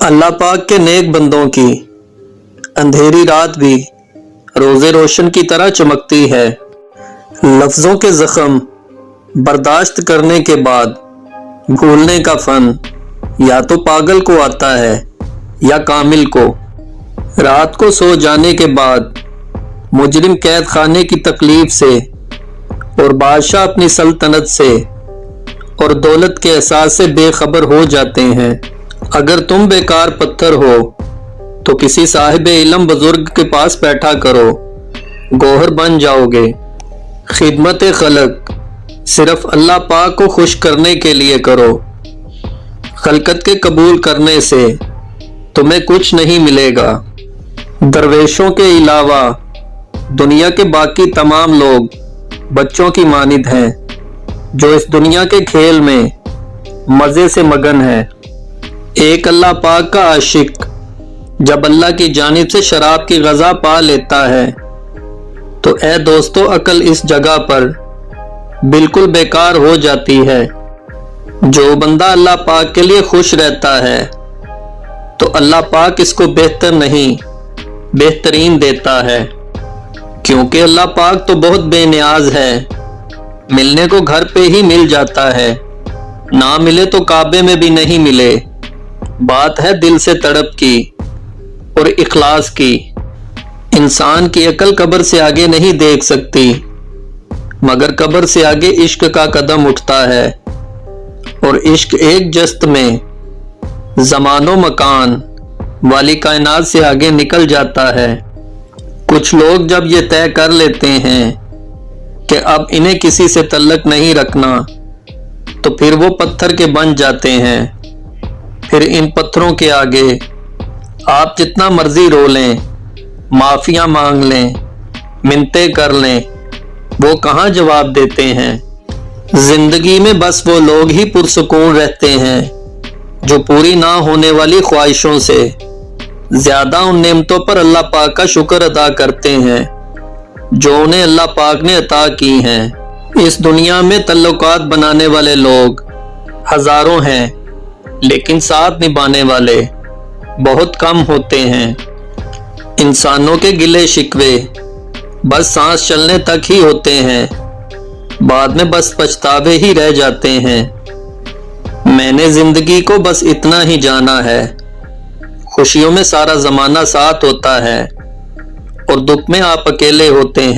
اللہ پاک کے نیک بندوں کی۔ اندھیری رات بھی روز روشن کی طرح چمکتی ہے۔ لفظوں کے زخم برداشت کرنے کے بعد بھولنے کا فن یا تو پاگل کو آتا ہے یا کامل کو۔ رات کو سو جانے کے بعد مجرم قید خانے کی تکلیف سے اور بادشاہ اپنی سلطنت سے اور دولت کے احساس سے بے خبر ہو جاتے ہیں۔ اگر تم بیکار پتھر ہو، تو کسی صاحب علم بزرگ کے پاس بیٹھا کرو۔ گوہر بن جاؤ گے۔ خدمت خلق، صرف اللہ پاک کو خوش کرنے کے لیے کرو۔ خلقت کے قبول کرنے سے تمہیں کچھ نہیں ملے گا۔ درویشوں کے علاوہ، دنیا کے باقی تمام لوگ بچوں کی مانند ہیں، جو اس دنیا کے کھیل میں مزے سے مگن ہے ایک اللہ پاک کا عاشق، جب اللہ کی جانب سے شراب کی غذا پا لیتا ہے۔ تو اے دوستو، عقل اس جگہ پر بالکل بیکار ہو جاتی ہے۔ جو بندہ اللہ پاک کے لیے خوش رہتا ہے، تو اللہ پاک اس کو بہتر نہیں، بہترین دیتا ہے۔ کیونکہ اللہ پاک تو بہت بے نیاز ہے۔ ملنے کو گھر پہ ہی مل جاتا ہے۔ نہ ملے تو کعبے میں بھی نہیں ملے۔ بات ہے دل سے تڑپ کی اور اخلاص کی۔ انسان کی عقل قبر سے آگے نہیں دیکھ سکتی، مگر قبر سے آگے عشق کا قدم اٹھتا ہے۔ اور عشق ایک جست میں زمان و مکان والی کائنات سے آگے نکل جاتا ہے۔ کچھ لوگ جب یہ طے کر لیتے ہیں کہ اب انہیں کسی سے تعلق نہیں رکھنا، تو پھر وہ پتھر کے بن جاتے ہیں۔ پھر ان پتھروں کے آگے آپ جتنا مرضی رو لیں، معافیاں مانگ لیں منتے کر لیں، وہ کہاں جواب دیتے ہیں؟ زندگی میں بس وہ لوگ ہی پرسکون رہتے ہیں جو پوری نہ ہونے والی خواہشوں سے۔ زیادہ ان نعمتوں پر اللہ پاک کا شکر ادا کرتے ہیں جو انہیں اللہ پاک نے عطا کی ہیں۔ اس دنیا میں تعلقات بنانے والے لوگ ہزاروں ہیں۔ لیکن ساتھ نبھانے والے بہت کم ہوتے ہیں۔ انسانوں کے گلے شکوے بس سانس چلنے تک ہی ہوتے ہیں۔ بعد میں بس پچھتاوے ہی رہ جاتے ہیں۔ میں نے زندگی کو بس اتنا ہی جانا ہے۔ خوشیوں میں سارا زمانہ ساتھ ہوتا ہے اور دکھ میں آپ اکیلے ہوتے ہیں۔